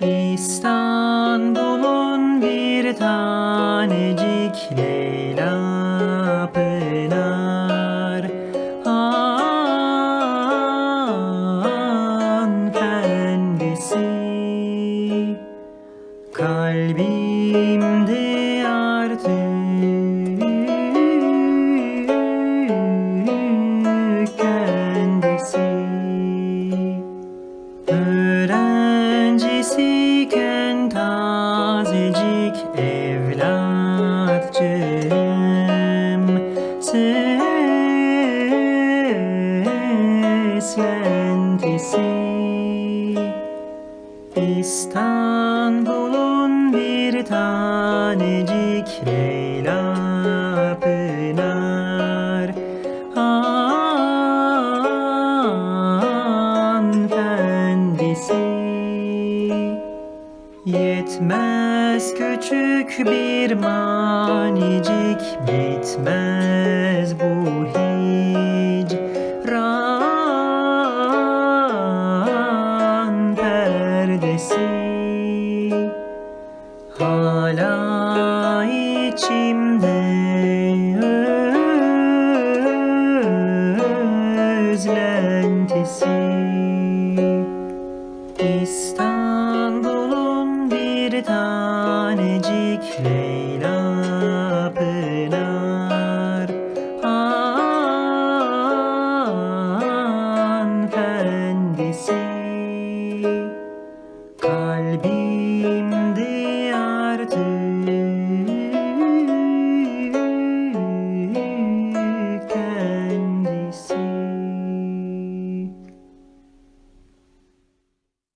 İstanbul'un bir tanecik Leyla Pınar evlatçım Seslentisi İstanbul'un bir tanecik Leyla Yetmez küçük bir manicik Bitmez bu hicran perdesi. Hala içimde özlentisi tanecik Leyla Pınar. Hanımefendisi